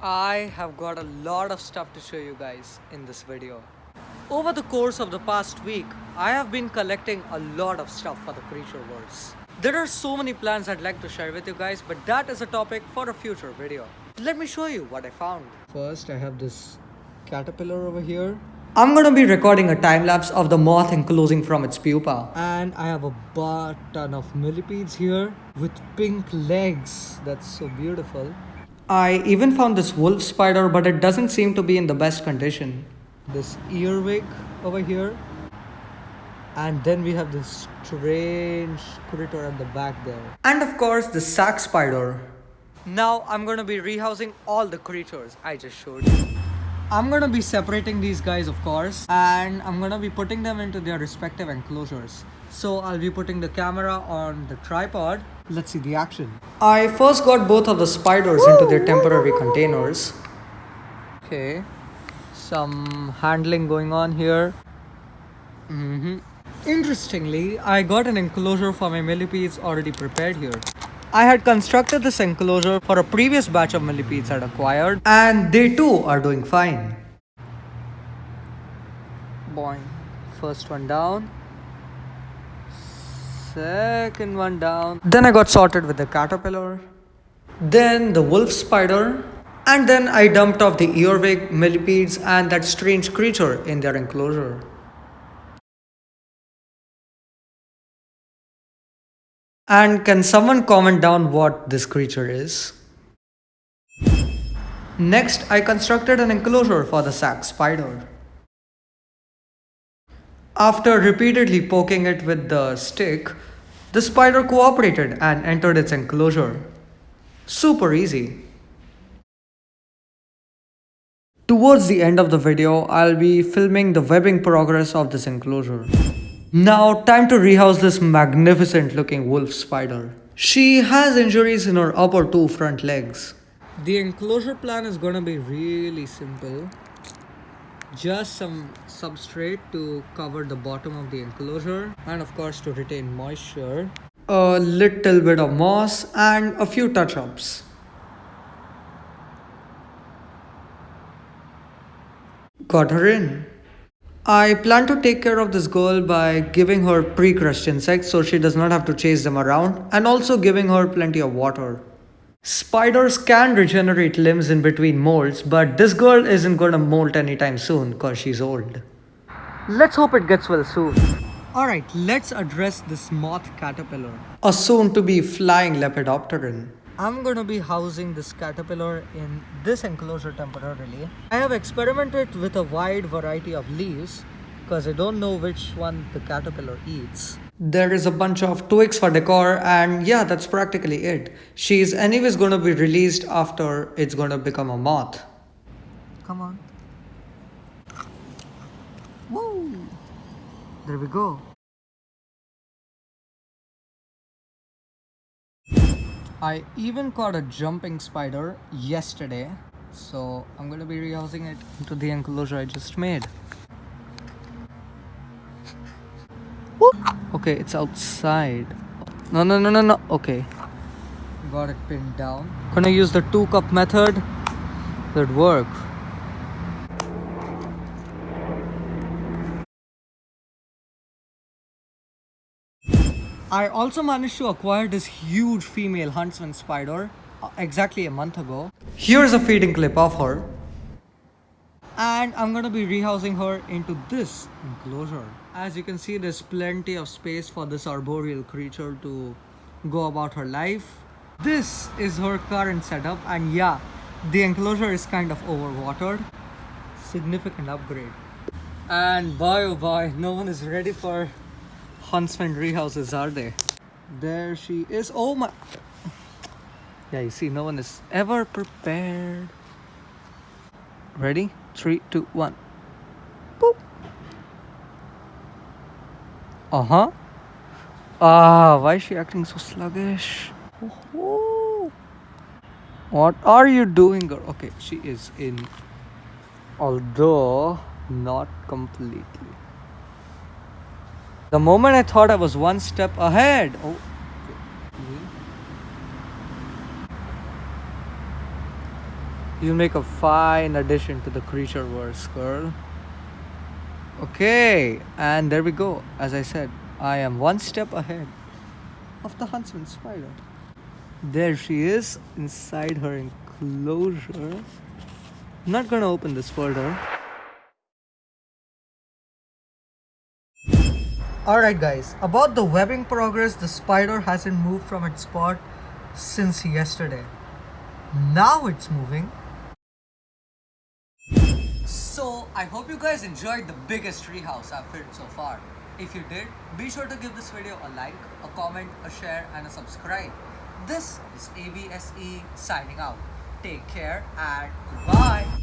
I have got a lot of stuff to show you guys in this video. Over the course of the past week, I have been collecting a lot of stuff for the creature worlds. There are so many plans I'd like to share with you guys, but that is a topic for a future video. Let me show you what I found. First, I have this caterpillar over here. I'm gonna be recording a time lapse of the moth enclosing from its pupa. And I have a butt ton of millipedes here with pink legs. That's so beautiful. I even found this wolf spider, but it doesn't seem to be in the best condition. This earwig over here. And then we have this strange critter at the back there. And of course, the sac spider. Now I'm gonna be rehousing all the creatures I just showed you. I'm gonna be separating these guys of course and I'm gonna be putting them into their respective enclosures. So I'll be putting the camera on the tripod. Let's see the action. I first got both of the spiders into their temporary containers. Okay, some handling going on here. hmm Interestingly, I got an enclosure for my millipedes already prepared here. I had constructed this enclosure for a previous batch of millipedes I'd acquired and they too are doing fine. Boing. First one down. Second one down. Then I got sorted with the caterpillar. Then the wolf spider. And then I dumped off the earwig, millipedes and that strange creature in their enclosure. And can someone comment down what this creature is? Next, I constructed an enclosure for the sac spider. After repeatedly poking it with the stick, the spider cooperated and entered its enclosure. Super easy. Towards the end of the video, I'll be filming the webbing progress of this enclosure. Now, time to rehouse this magnificent looking wolf spider. She has injuries in her upper two front legs. The enclosure plan is gonna be really simple. Just some substrate to cover the bottom of the enclosure and of course to retain moisture. A little bit of moss and a few touch-ups. Got her in. I plan to take care of this girl by giving her pre-crushed insects so she does not have to chase them around and also giving her plenty of water. Spiders can regenerate limbs in between molts, but this girl isn't gonna molt anytime soon cause she's old. Let's hope it gets well soon. Alright, let's address this moth caterpillar. A soon to be flying lepidopteran. I'm gonna be housing this caterpillar in this enclosure temporarily. I have experimented with a wide variety of leaves because I don't know which one the caterpillar eats. There is a bunch of twigs for decor and yeah, that's practically it. She's anyways gonna be released after it's gonna become a moth. Come on. Woo! There we go. I even caught a jumping spider yesterday, so I'm gonna be rehousing it into the enclosure I just made. Okay, it's outside. No, no, no, no, no. Okay. Got it pinned down. Gonna use the two cup method. That work. I also managed to acquire this huge female huntsman spider uh, exactly a month ago. Here's a feeding clip of her. And I'm gonna be rehousing her into this enclosure. As you can see, there's plenty of space for this arboreal creature to go about her life. This is her current setup and yeah, the enclosure is kind of overwatered. Significant upgrade. And boy oh boy, no one is ready for Huntsman rehouses are they? There she is. Oh my. Yeah, you see, no one is ever prepared. Ready? Three, two, one. Boop. Uh huh. Ah, why is she acting so sluggish? Oh, what are you doing, girl? Okay, she is in. Although not completely. The moment I thought I was one step ahead. Oh. You make a fine addition to the creature verse, girl. Okay, and there we go. As I said, I am one step ahead of the huntsman spider. There she is inside her enclosure. I'm not gonna open this further. Alright guys, about the webbing progress, the spider hasn't moved from its spot since yesterday. Now it's moving. So I hope you guys enjoyed the biggest treehouse I've built so far. If you did, be sure to give this video a like, a comment, a share and a subscribe. This is ABSE signing out. Take care and goodbye.